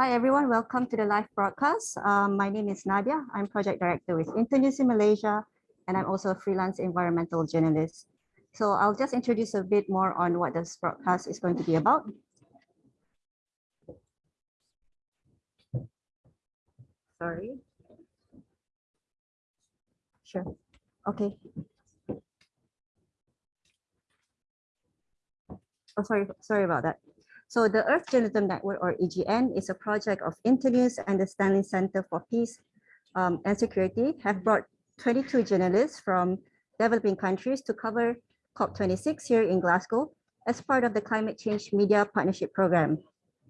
Hi, everyone. Welcome to the live broadcast. Um, my name is Nadia. I'm project director with Internews in Malaysia, and I'm also a freelance environmental journalist. So I'll just introduce a bit more on what this broadcast is going to be about. Sorry. Sure. Okay. Oh, sorry, sorry about that. So the Earth Journalism Network, or EJN, is a project of Internews and the Stanley Center for Peace um, and Security have brought 22 journalists from developing countries to cover COP26 here in Glasgow as part of the Climate Change Media Partnership Program.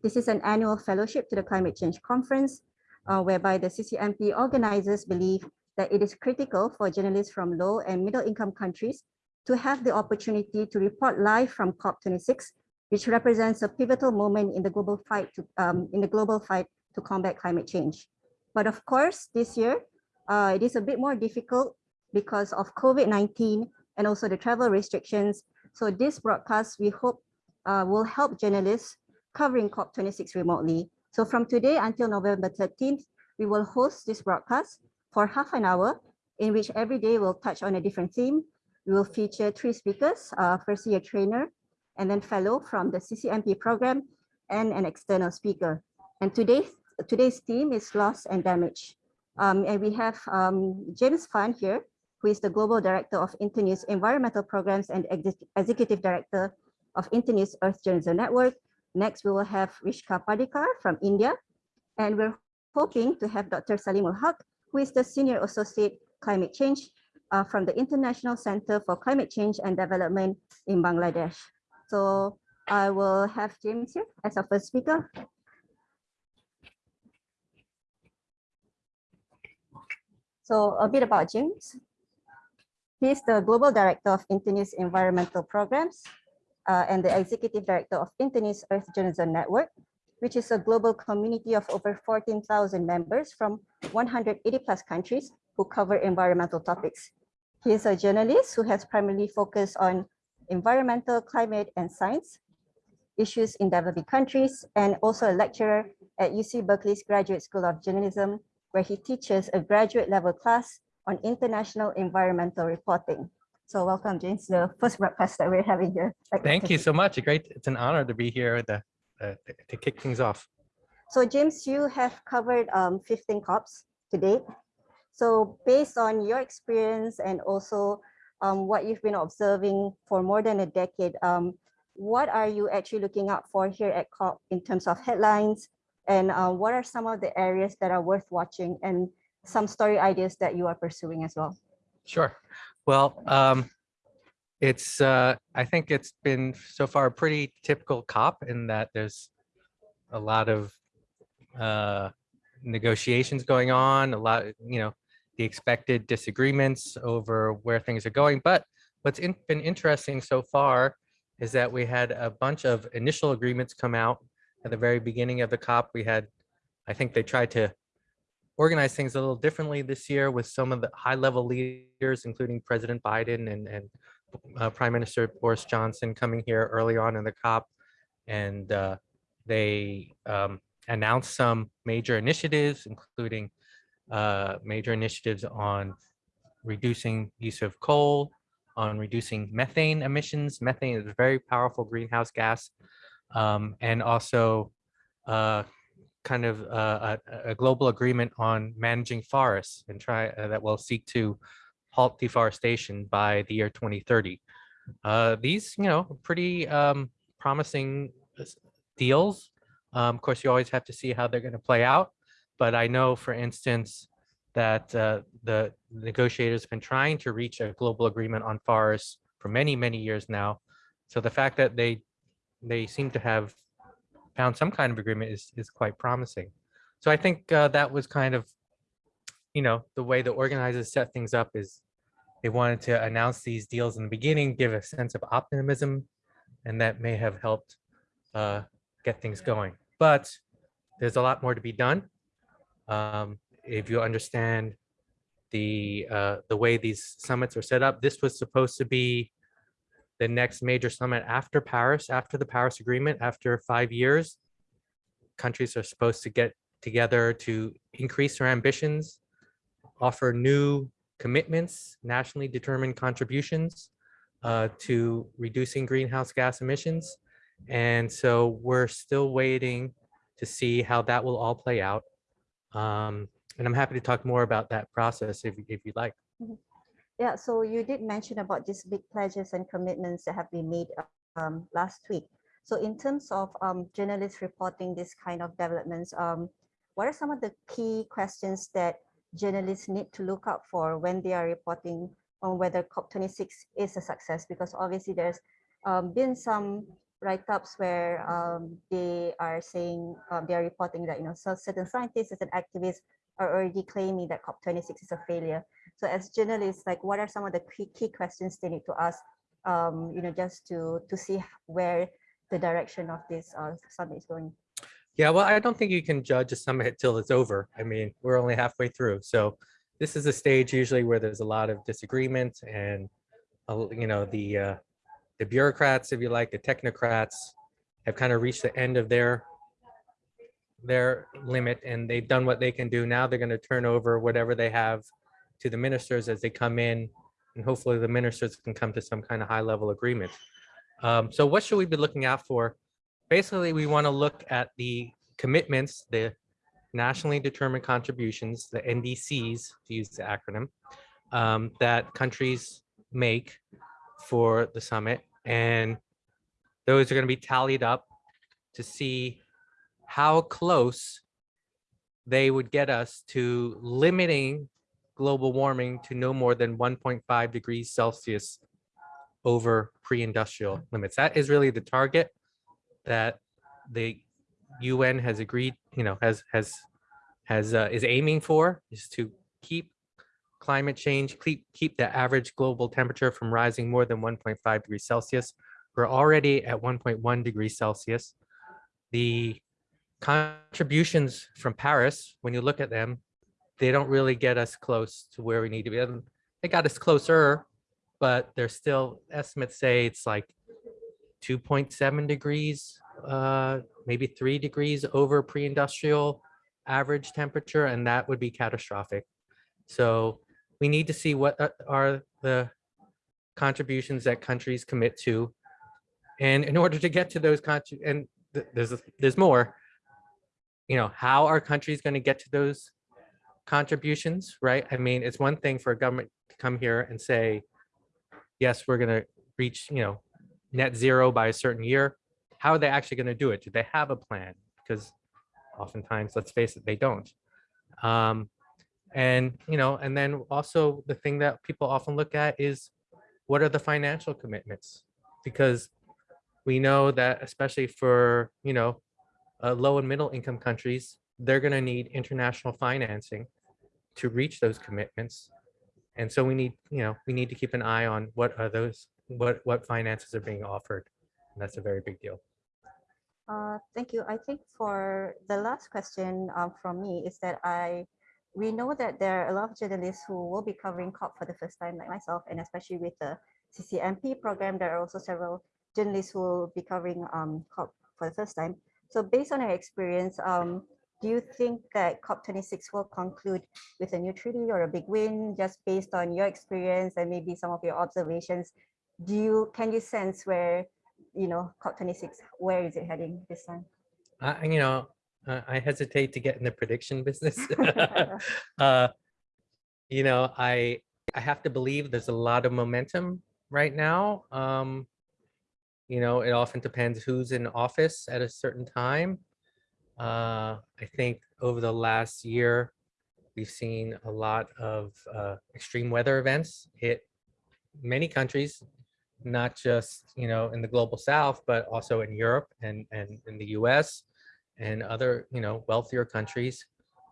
This is an annual fellowship to the Climate Change Conference, uh, whereby the CCMP organizers believe that it is critical for journalists from low and middle income countries to have the opportunity to report live from COP26 which represents a pivotal moment in the global fight to um, in the global fight to combat climate change. But of course, this year, uh, it is a bit more difficult because of COVID-19 and also the travel restrictions. So this broadcast, we hope uh, will help journalists covering COP26 remotely. So from today until November 13th, we will host this broadcast for half an hour in which every day we'll touch on a different theme. We will feature three speakers, uh, firstly a trainer, and then fellow from the CCMP program and an external speaker. And today's, today's theme is loss and damage. Um, and we have um, James Fahn here, who is the Global Director of Internews Environmental Programs and Ex Executive Director of Internews Earth Journalism Network. Next, we will have Rishika Pardikar from India. And we're hoping to have Dr. Saleemul Huq, who is the Senior Associate Climate Change uh, from the International Center for Climate Change and Development in Bangladesh. So I will have James here as our first speaker. So a bit about James. He's the Global Director of Internews Environmental Programs uh, and the Executive Director of Internews Earth Journalism Network, which is a global community of over 14,000 members from 180 plus countries who cover environmental topics. He is a journalist who has primarily focused on environmental, climate, and science issues in developing countries, and also a lecturer at UC Berkeley's Graduate School of Journalism, where he teaches a graduate level class on international environmental reporting. So welcome, James, the first broadcast that we're having here. Thank you so much. Great. It's an honor to be here to, uh, to kick things off. So James, you have covered um, 15 COPs to date. So based on your experience and also um, what you've been observing for more than a decade, um, what are you actually looking out for here at COP in terms of headlines? And uh, what are some of the areas that are worth watching and some story ideas that you are pursuing as well? Sure. Well, um, it's uh, I think it's been so far a pretty typical COP in that there's a lot of uh, negotiations going on, a lot, you know, the expected disagreements over where things are going. But what's in, been interesting so far is that we had a bunch of initial agreements come out at the very beginning of the COP. We had, I think they tried to organize things a little differently this year with some of the high level leaders, including President Biden and, and uh, Prime Minister Boris Johnson coming here early on in the COP. And uh, they um, announced some major initiatives, including uh, major initiatives on reducing use of coal, on reducing methane emissions. Methane is a very powerful greenhouse gas, um, and also uh, kind of uh, a, a, global agreement on managing forests and try uh, that will seek to halt deforestation by the year 2030. Uh, these, you know, pretty um, promising uh, deals. Um, of course, you always have to see how they're going to play out. But I know, for instance, that uh, the negotiators have been trying to reach a global agreement on forests for many, many years now. So the fact that they they seem to have found some kind of agreement is, is quite promising. So I think uh, that was kind of, you know, the way the organizers set things up is they wanted to announce these deals in the beginning, give a sense of optimism, and that may have helped uh, get things going. But there's a lot more to be done. Um, if you understand the uh, the way these summits are set up, this was supposed to be the next major summit after Paris, after the Paris Agreement, after five years. countries are supposed to get together to increase their ambitions, offer new commitments, nationally determined contributions uh, to reducing greenhouse gas emissions. And so we're still waiting to see how that will all play out. Um, and I'm happy to talk more about that process if, if you'd like. Yeah, so you did mention about these big pledges and commitments that have been made um, last week. So in terms of um, journalists reporting this kind of developments, um, what are some of the key questions that journalists need to look out for when they are reporting on whether COP26 is a success? Because obviously there's um, been some write-ups where um, they are saying um, they are reporting that you know so certain scientists and activists are already claiming that COP26 is a failure. So as journalists, like what are some of the key, questions they need to ask, um, you know, just to to see where the direction of this uh, summit is going? Yeah, well, I don't think you can judge a summit till it's over. I mean, we're only halfway through. So this is a stage usually where there's a lot of disagreement and, uh, you know, the uh, the bureaucrats, if you like, the technocrats have kind of reached the end of their their limit and they've done what they can do. Now they're going to turn over whatever they have to the ministers as they come in and hopefully the ministers can come to some kind of high level agreement. Um, so what should we be looking out for? Basically, we want to look at the commitments, the nationally determined contributions, the NDCs, to use the acronym, um, that countries make for the summit. And those are going to be tallied up to see how close they would get us to limiting global warming to no more than 1.5 degrees Celsius over pre-industrial limits. That is really the target that the UN has agreed, you know, has has has uh, is aiming for is to keep climate change, keep keep the average global temperature from rising more than 1.5 degrees Celsius. We're already at 1.1 degrees Celsius. The contributions from Paris, when you look at them, they don't really get us close to where we need to be. They got us closer, but there's still estimates say it's like 2.7 degrees, uh, maybe three degrees over pre-industrial average temperature, and that would be catastrophic. So we need to see what are- are the contributions that countries commit to. And in order to get to those and th- there's there's more, you know, how are countries going to get to those contributions, right? I mean, it's one thing for a government to come here and say, yes, we're going to reach, you know, net zero by a certain year. How are they actually going to do it? Do they have a plan? Because oftentimes, let's face it, they don't. Um, and, you know, and then also the thing that people often look at is what are the financial commitments? Because we know that especially for, you know, uh, low and middle income countries, they're going to need international financing to reach those commitments. And so we need, you know, we need to keep an eye on what are those, what, what finances are being offered. And that's a very big deal. Uh, thank you. I think for the last question um, from me is that I, we know that there are a lot of journalists who will be covering COP for the first time, like myself, and especially with the CCMP program, there are also several journalists who will be covering um, COP for the first time. So based on your experience, um, do you think that COP26 will conclude with a new treaty or a big win just based on your experience and maybe some of your observations? Do you, can you sense where, you know, COP26, where is it heading this time? I, you know, uh, I hesitate to get in the prediction business. uh, you know, I I have to believe there's a lot of momentum right now. Um, you know, it often depends who's in office at a certain time. Uh, I think over the last year, we've seen a lot of uh, extreme weather events hit many countries, not just you know in the global south, but also in Europe and and in the U.S. and other you know wealthier countries.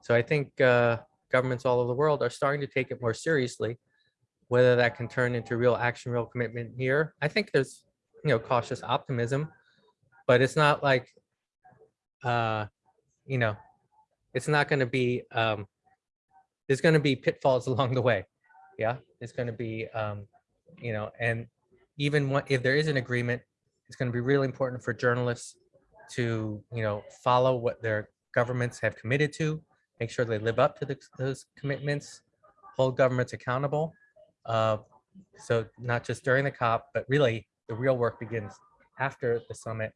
So I think uh, governments all over the world are starting to take it more seriously. Whether that can turn into real action, real commitment here, I think there's you know cautious optimism, but it's not like uh, you know it's not going to be um, there's going to be pitfalls along the way. Yeah, it's going to be um, you know, and even what, if there is an agreement, it's going to be really important for journalists to, you know, follow what their governments have committed to, make sure they live up to the, those commitments, hold governments accountable. Uh, so not just during the COP, but really the real work begins after the summit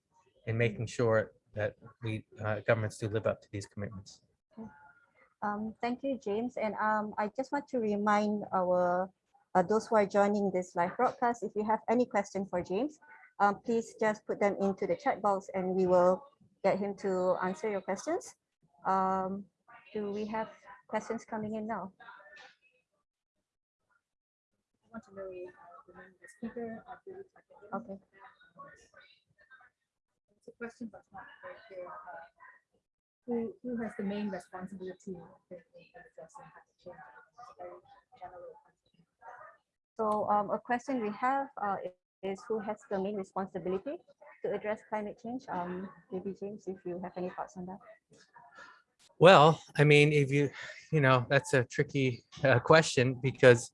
in making sure that we uh, governments do live up to these commitments. Um, thank you, James. And um, I just want to remind our uh, those who are joining this live broadcast, if you have any question for James, um, please just put them into the chat box and we will get him to answer your questions. Um, do we have questions coming in now? want to know the name of the speaker. I believe I can hear him. Okay. It's a question, but not very clear. uh, Who, who has the main responsibility in in addressing climate change? It's a very general question. So um, a question we have uh, is who has the main responsibility to address climate change? Um, maybe James, if you have any thoughts on that. Well, I mean, if you, you know, that's a tricky uh, question because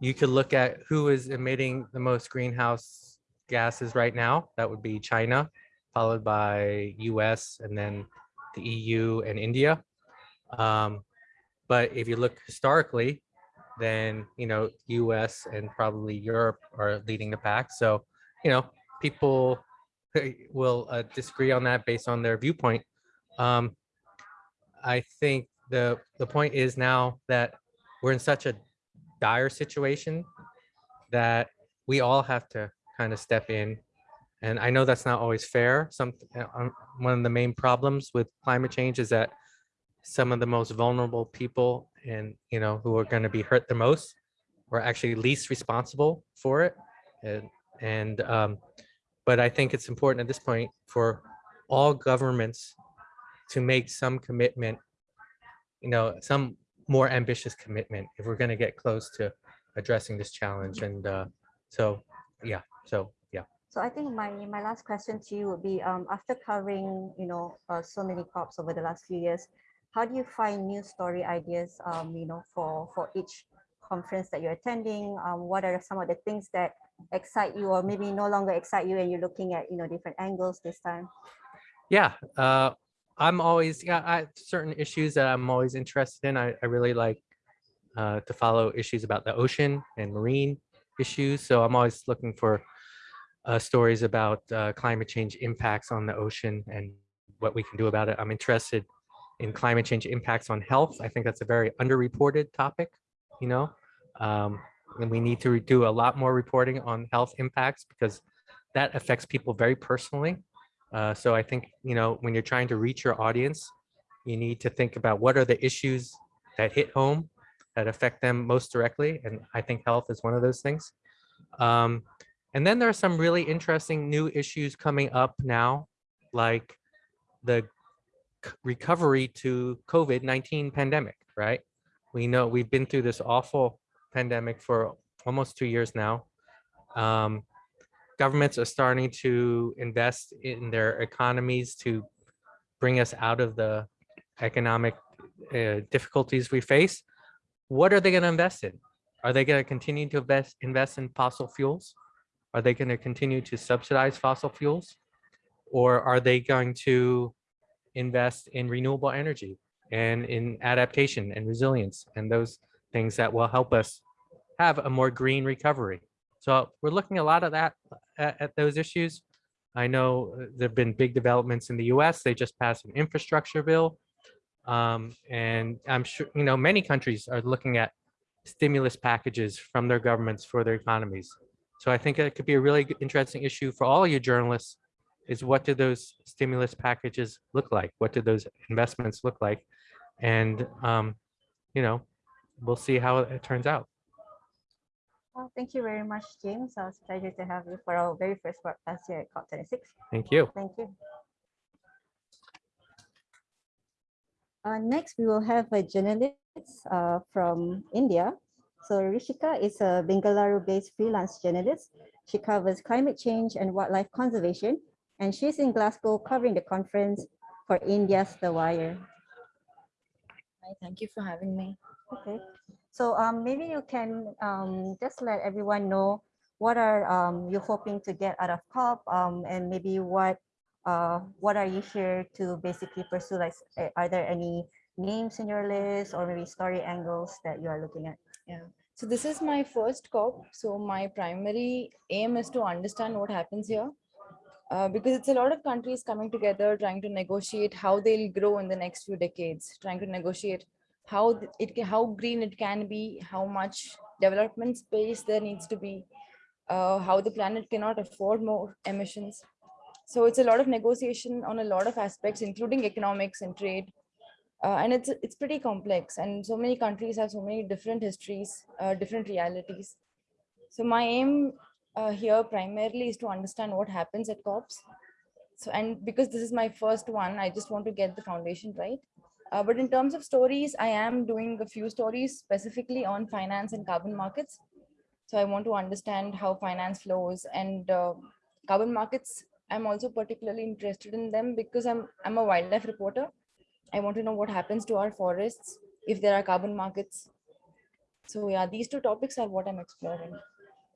you could look at who is emitting the most greenhouse gases right now. That would be China, followed by US and then the EU and India. Um, but if you look historically, then, you know, US and probably Europe are leading the pack. So, you know, people will uh, disagree on that based on their viewpoint. Um, I think the the point is now that we're in such a dire situation that we all have to kind of step in. And I know that's not always fair. Some uh, um, one of the main problems with climate change is that some of the most vulnerable people and you know who are going to be hurt the most or actually least responsible for it. And and um, but I think it's important at this point for all governments to make some commitment, you know, some more ambitious commitment if we're going to get close to addressing this challenge. And uh, so, yeah, so yeah. So I think my, my last question to you would be, um, after covering, you know, uh, so many COPs over the last few years, how do you find new story ideas, um, you know, for, for each conference that you're attending? Um, what are some of the things that excite you or maybe no longer excite you and you're looking at, you know, different angles this time? Yeah, uh, I'm always, yeah, I, certain issues that I'm always interested in. I, I really like uh, to follow issues about the ocean and marine issues. So I'm always looking for uh, stories about uh, climate change impacts on the ocean and what we can do about it. I'm interested in climate change impacts on health. I think that's a very underreported topic, you know, um, and we need to do a lot more reporting on health impacts because that affects people very personally. Uh, so I think, you know, when you're trying to reach your audience, you need to think about what are the issues that hit home that affect them most directly. And I think health is one of those things. Um, and then there are some really interesting new issues coming up now, like the recovery to COVID-19 pandemic, right? We know we've been through this awful pandemic for almost two years now. Um, governments are starting to invest in their economies to bring us out of the economic uh, difficulties we face. What are they going to invest in? Are they going to continue to invest invest in fossil fuels? Are they going to continue to subsidize fossil fuels? Or are they going to invest in renewable energy and in adaptation and resilience and those things that will help us have a more green recovery? So we're looking a lot of that at, at those issues. I know uh, there've been big developments in the US. They just passed an infrastructure bill. Um, and I'm sure, you know, many countries are looking at stimulus packages from their governments for their economies. So I think it could be a really interesting issue for all of you journalists is what do those stimulus packages look like? What do those investments look like? And, um, you know, we'll see how it turns out. Well, thank you very much, James. Uh, It's a pleasure to have you for our very first broadcast here at COP26. Thank you. Thank you. Uh, next, we will have a journalist uh, from India. So Rishika is a Bengaluru-based freelance journalist. She covers climate change and wildlife conservation, and she's in Glasgow covering the conference for India's The Wire. Hi, thank you for having me. Okay, so um, maybe you can um, just let everyone know what are um, you hoping to get out of COP um, and maybe what uh, what are you here to basically pursue? Like, uh, are there any names in your list or maybe story angles that you are looking at? Yeah. So this is my first COP. So my primary aim is to understand what happens here. Uh, because it's a lot of countries coming together, trying to negotiate how they'll grow in the next few decades, trying to negotiate how it ca- how green it can be, how much development space there needs to be, uh, how the planet cannot afford more emissions. So it's a lot of negotiation on a lot of aspects, including economics and trade. Uh, and it's it's pretty complex, and so many countries have so many different histories, uh, different realities. So my aim uh, here primarily is to understand what happens at COPs. So, and because this is my first one, I just want to get the foundation right. Uh, but in terms of stories, I am doing a few stories specifically on finance and carbon markets. So I want to understand how finance flows and uh, carbon markets. I'm also particularly interested in them because I'm I'm a wildlife reporter. I want to know what happens to our forests if there are carbon markets. So yeah, these two topics are what I'm exploring.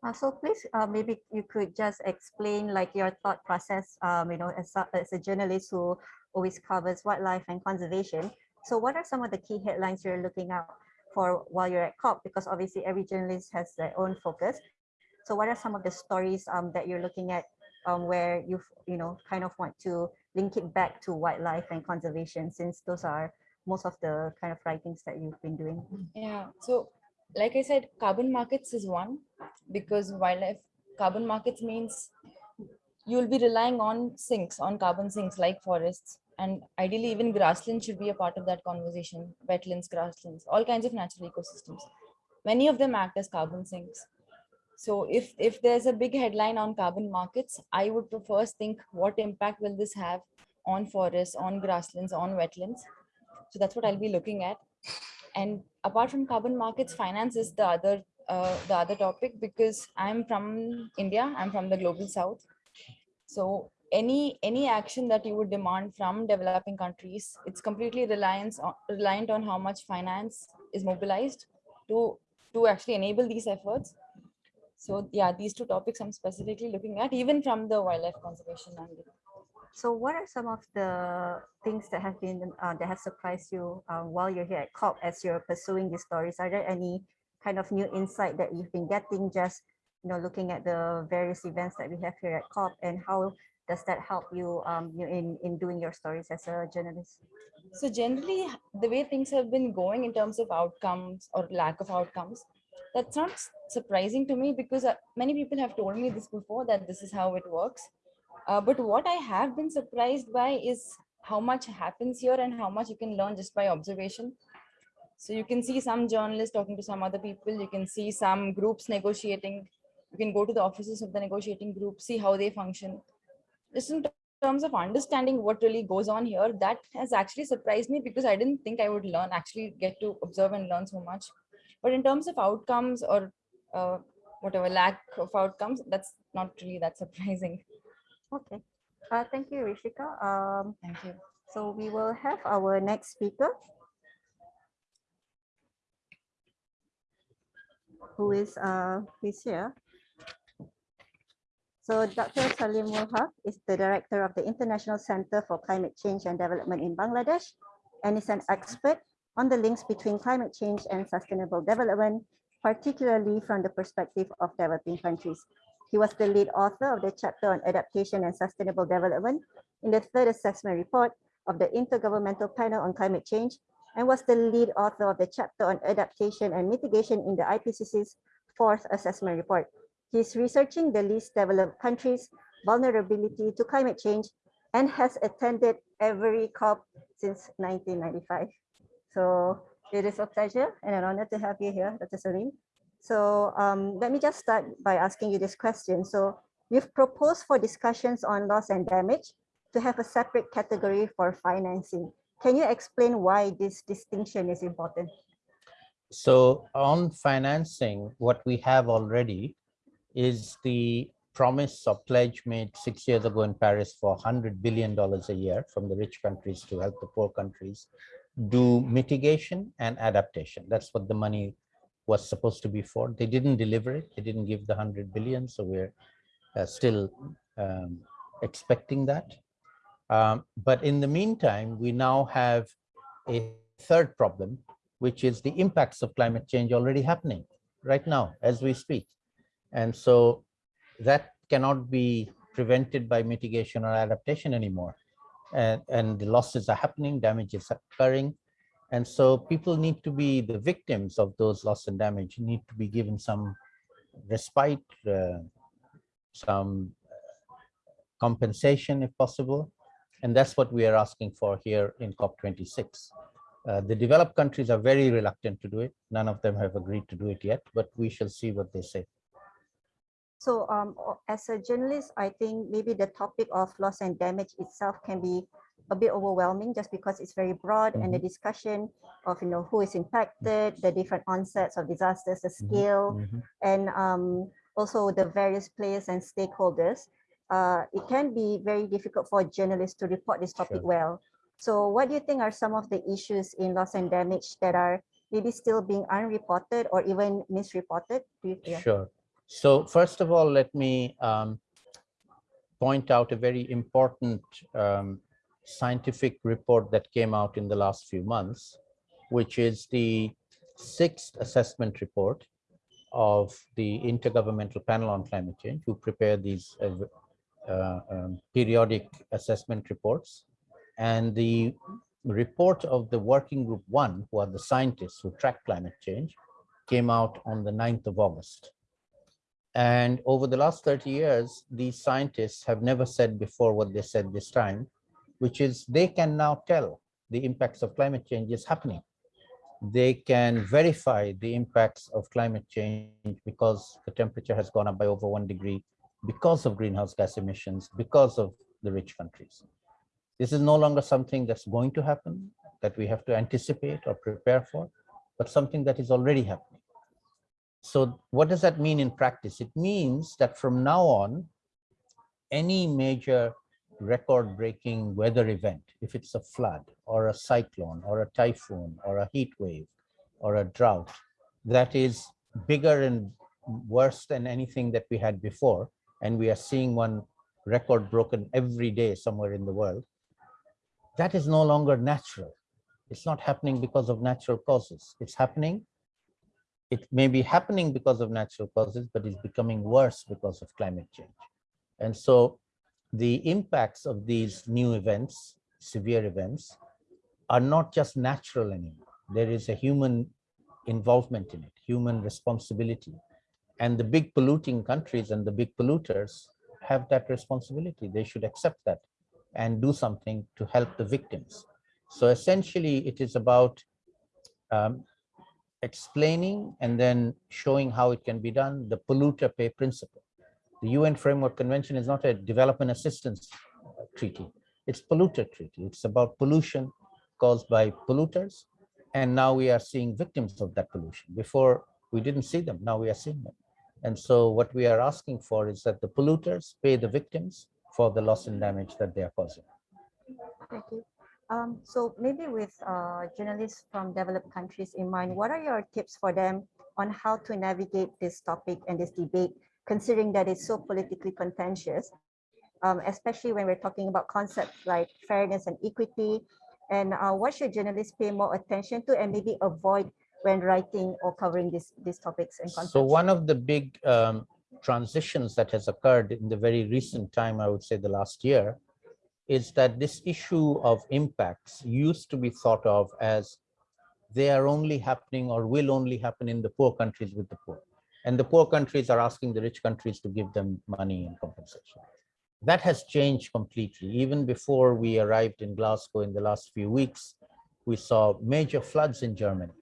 Uh, so please, uh, maybe you could just explain like your thought process, um, you know, as a, as a journalist who always covers wildlife and conservation. So what are some of the key headlines you're looking out for while you're at COP? Because obviously every journalist has their own focus. So what are some of the stories um, that you're looking at um, where you you know kind of want to link it back to wildlife and conservation since those are most of the kind of writings that you've been doing. Yeah. So, like I said, carbon markets is one because wildlife carbon markets means you'll be relying on sinks, on carbon sinks like forests. And ideally, even grasslands should be a part of that conversation. Wetlands, grasslands, all kinds of natural ecosystems. Many of them act as carbon sinks. So if if there's a big headline on carbon markets, I would first think what impact will this have on forests, on grasslands, on wetlands. So that's what I'll be looking at. And apart from carbon markets, finance is the other uh, the other topic because I'm from India. I'm from the global south. So any any action that you would demand from developing countries, it's completely reliance on, reliant on how much finance is mobilized to to actually enable these efforts. So yeah, these two topics I'm specifically looking at, even from the wildlife conservation angle. So what are some of the things that have been uh, that have surprised you uh, while you're here at COP as you're pursuing these stories? Are there any kind of new insight that you've been getting just you know looking at the various events that we have here at COP and how does that help you um, in in doing your stories as a journalist? So generally, the way things have been going in terms of outcomes or lack of outcomes, that's not surprising to me because uh, many people have told me this before that this is how it works. Uh, but what I have been surprised by is how much happens here and how much you can learn just by observation. So you can see some journalists talking to some other people. You can see some groups negotiating. You can go to the offices of the negotiating group, see how they function. Just in terms of understanding what really goes on here, that has actually surprised me because I didn't think I would learn, actually get to observe and learn so much. But in terms of outcomes or uh, whatever lack of outcomes, that's not really that surprising. Okay, uh, thank you, Rishika. Um, Thank you. so we will have our next speaker. Who is uh, who is here. So Dr. Saleemul Huq is the director of the International Center for Climate Change and Development in Bangladesh and is an expert on the links between climate change and sustainable development, particularly from the perspective of developing countries. He was the lead author of the chapter on adaptation and sustainable development in the third assessment report of the Intergovernmental Panel on Climate Change and was the lead author of the chapter on adaptation and mitigation in the IPCC's fourth assessment report. He's researching the least developed countries' vulnerability to climate change and has attended every COP since 1995. So it is a pleasure and an honor to have you here, Dr. Salim. So um, let me just start by asking you this question. So you've proposed for discussions on loss and damage to have a separate category for financing. Can you explain why this distinction is important? So on financing, what we have already is the promise or pledge made six years ago in Paris for $100 billion a year from the rich countries to help the poor countries do mitigation and adaptation. That's what the money was supposed to be for. They didn't deliver it. They didn't give the 100 billion. So we're uh, still um, expecting that. Um, but in the meantime, we now have a third problem, which is the impacts of climate change already happening right now as we speak. And so that cannot be prevented by mitigation or adaptation anymore. And, and the losses are happening, damage is occurring. And so people need to be the victims of those loss and damage, need to be given some respite, uh, some uh, compensation if possible. And that's what we are asking for here in COP26. Uh, the developed countries are very reluctant to do it. None of them have agreed to do it yet, but we shall see what they say. So um, as a journalist, I think maybe the topic of loss and damage itself can be a bit overwhelming just because it's very broad and the discussion of, you know, who is impacted, the different onsets of disasters, the scale, Mhm. and um, also the various players and stakeholders. Uh, it can be very difficult for journalists to report this topic Sure. well. So what do you think are some of the issues in loss and damage that are maybe still being unreported or even misreported? Do you, yeah. Sure. So first of all, let me um, point out a very important um, scientific report that came out in the last few months, which is the sixth assessment report of the Intergovernmental Panel on Climate Change, who prepare these uh, uh, um, periodic assessment reports. And the report of the working group one, who are the scientists who track climate change, came out on the 9th of August. And over the last 30 years, these scientists have never said before what they said this time, which is they can now tell the impacts of climate change is happening. They can verify the impacts of climate change because the temperature has gone up by over one degree because of greenhouse gas emissions, because of the rich countries. This is no longer something that's going to happen, that we have to anticipate or prepare for, but something that is already happening. So what does that mean in practice? It means that from now on, any major record-breaking weather event, if it's a flood or a cyclone or a typhoon or a heat wave or a drought, that is bigger and worse than anything that we had before, and we are seeing one record broken every day somewhere in the world, that is no longer natural. It's not happening because of natural causes. It's happening it may be happening because of natural causes, but it's becoming worse because of climate change. And so the impacts of these new events, severe events, are not just natural anymore. There is a human involvement in it, human responsibility. And the big polluting countries and the big polluters have that responsibility. They should accept that and do something to help the victims. So essentially, it is about um, explaining and then showing how it can be done, the polluter pay principle. The UN Framework Convention is not a development assistance treaty. It's polluter treaty. It's about pollution caused by polluters. And now we are seeing victims of that pollution. Before we didn't see them, now we are seeing them. And so what we are asking for is that the polluters pay the victims for the loss and damage that they are causing. Thank you. Um, so maybe with uh, journalists from developed countries in mind, what are your tips for them on how to navigate this topic and this debate, considering that it's so politically contentious, um, especially when we're talking about concepts like fairness and equity, and uh, what should journalists pay more attention to and maybe avoid when writing or covering this, these topics and concepts? So one of the big um, transitions that has occurred in the very recent time, I would say the last year, is that this issue of impacts used to be thought of as they are only happening or will only happen in the poor countries with the poor. And the poor countries are asking the rich countries to give them money and compensation. That has changed completely. Even before we arrived in Glasgow in the last few weeks, we saw major floods in Germany,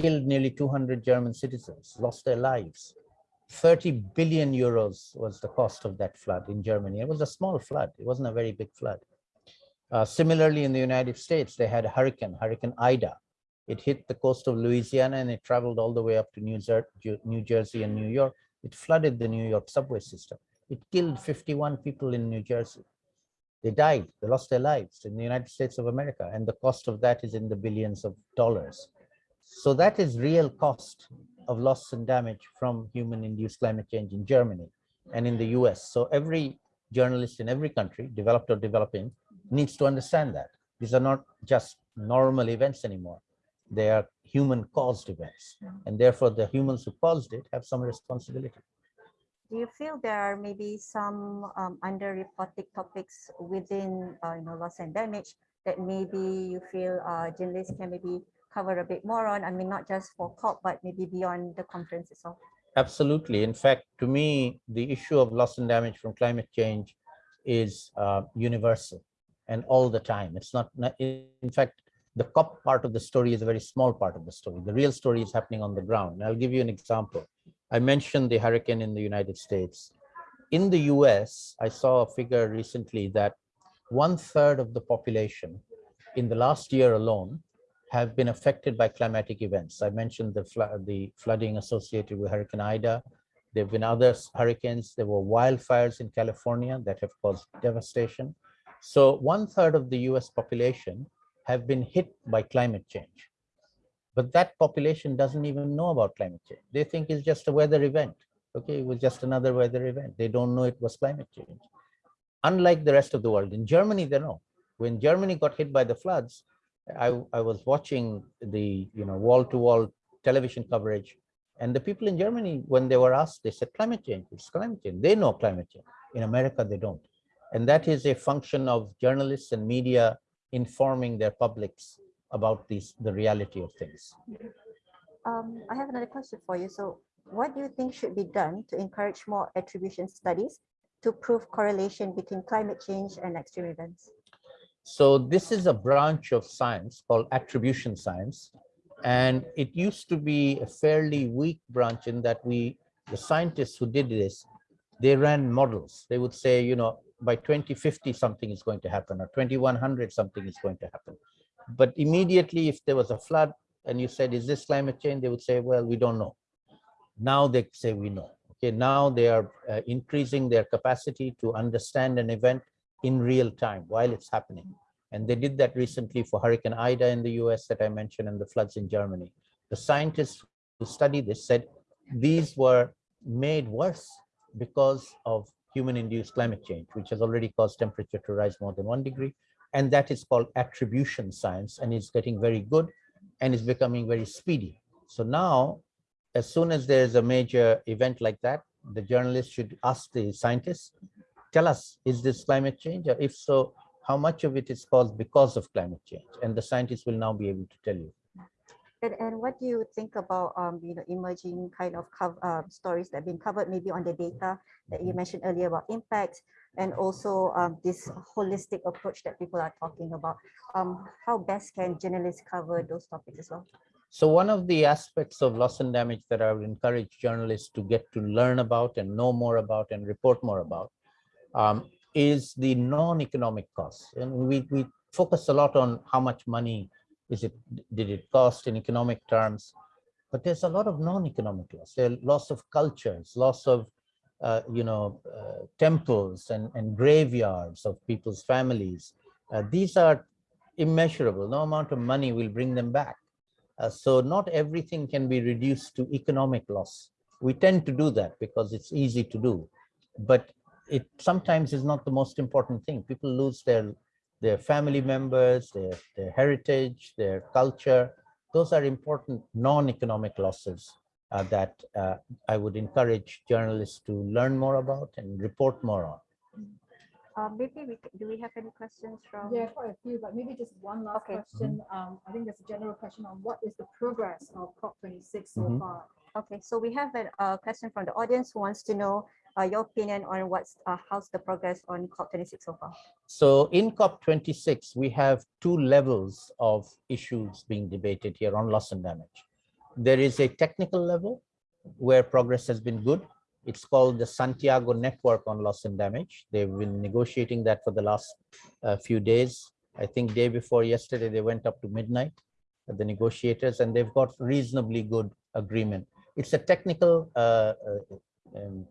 killed nearly 200 German citizens, lost their lives. 30 billion euros was the cost of that flood in Germany. It was a small flood. It wasn't a very big flood. Uh, similarly, in the United States, they had a hurricane, Hurricane Ida. It hit the coast of Louisiana and it traveled all the way up to New, Jer New Jersey and New York. It flooded the New York subway system. It killed 51 people in New Jersey. They died, they lost their lives in the United States of America. And the cost of that is in the billions of dollars. So that is real cost of loss and damage from human-induced climate change in Germany and in the US. So every journalist in every country, developed or developing, needs to understand that. These are not just normal events anymore. They are human caused events. And therefore the humans who caused it have some responsibility. Do you feel there are maybe some um, underreported topics within, uh, you know, loss and damage that maybe you feel uh, journalists can maybe cover a bit more on? I mean, not just for COP, but maybe beyond the conference itself. Absolutely. In fact, to me, the issue of loss and damage from climate change is uh, universal and all the time. It's not, not- in fact, the COP part of the story is a very small part of the story. The real story is happening on the ground. And I'll give you an example. I mentioned the hurricane in the United States. In the US, I saw a figure recently that one third of the population in the last year alone have been affected by climatic events. I mentioned the, the flooding associated with Hurricane Ida. There have been other hurricanes. There were wildfires in California that have caused devastation. So one third of the US population have been hit by climate change. But that population doesn't even know about climate change. They think it's just a weather event. Okay, it was just another weather event. They don't know it was climate change. Unlike the rest of the world, in Germany, they know. When Germany got hit by the floods, I, I was watching the you know wall-to-wall television coverage, and the people in Germany, when they were asked, they said climate change. It's climate change. They know climate change. In America, they don't, and that is a function of journalists and media informing their publics about these the reality of things. Um, I have another question for you. So what do you think should be done to encourage more attribution studies to prove correlation between climate change and extreme events? So this is a branch of science called attribution science. And it used to be a fairly weak branch in that we, the scientists who did this, they ran models. They would say, you know, by 2050, something is going to happen, or 2100, something is going to happen. But immediately, if there was a flood and you said, is this climate change? They would say, well, we don't know. Now they say we know. Okay, now they are uh, increasing their capacity to understand an event in real time while it's happening. And they did that recently for Hurricane Ida in the US that I mentioned and the floods in Germany. The scientists who studied this said these were made worse because of human induced climate change, which has already caused temperature to rise more than one degree. And that is called attribution science and it's getting very good and is becoming very speedy. So now, as soon as there's a major event like that, the journalists should ask the scientists, tell us, is this climate change? Or if so, how much of it is caused because of climate change? And the scientists will now be able to tell you. And, and what do you think about um, you know emerging kind of uh, stories that have been covered maybe on the data that you mentioned earlier about impacts and also um, this holistic approach that people are talking about? Um, how best can journalists cover those topics as well? So one of the aspects of loss and damage that I would encourage journalists to get to learn about and know more about and report more about um, is the non-economic costs. And we, we focus a lot on how much money is it, did it cost in economic terms, but there's a lot of non-economic loss. There are loss of cultures, loss of, uh, you know, uh, temples and, and graveyards of people's families. Uh, these are immeasurable. No amount of money will bring them back. Uh, so not everything can be reduced to economic loss. We tend to do that because it's easy to do, but it sometimes is not the most important thing. People lose their their family members, their, their heritage, their culture. Those are important non-economic losses uh, that uh, I would encourage journalists to learn more about and report more on. Uh, maybe we, do we have any questions from? Yeah, quite a few, but maybe just one last Okay. question. Um, I think there's a general question on what is the progress of COP twenty-six so Mhm. far? Okay, so we have a uh, question from the audience who wants to know uh, your opinion on what's, uh, how's the progress on COP26 so far? So in COP26, we have two levels of issues being debated here on loss and damage. There is a technical level where progress has been good. It's called the Santiago Network on Loss and Damage. They've been negotiating that for the last uh, few days. I think day before yesterday, they went up to midnight, uh, the negotiators, and they've got reasonably good agreement. It's a technical uh, uh, um,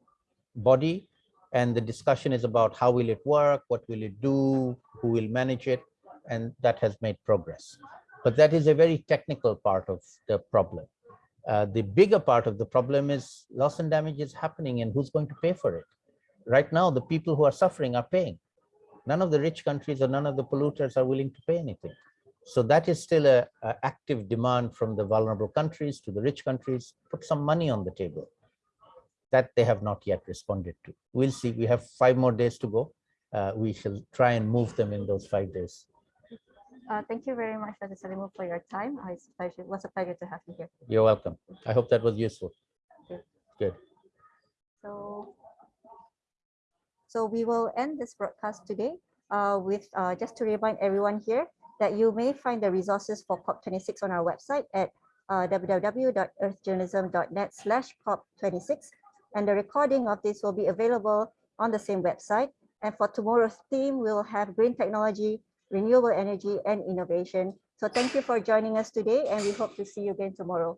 body and the discussion is about how will it work, what will it do, who will manage it, and that has made progress. But that is a very technical part of the problem. Uh, the bigger part of the problem is loss and damage is happening and who's going to pay for it? Right now, the people who are suffering are paying. None of the rich countries or none of the polluters are willing to pay anything. So that is still a, a active demand from the vulnerable countries to the rich countries, put some money on the table. That they have not yet responded to. We'll see. We have five more days to go. Uh, we shall try and move them in those five days. Uh, Thank you very much, Dr. Saleemul, for your time. It's a pleasure, it was a pleasure to have you here. You're welcome. I hope that was useful. Good. So, so we will end this broadcast today uh, with, uh, just to remind everyone here that you may find the resources for COP26 on our website at uh, www.earthjournalism.net slash COP26. And the recording of this will be available on the same website. And for tomorrow's theme, we'll have green technology, renewable energy, and innovation. So thank you for joining us today, and we hope to see you again tomorrow.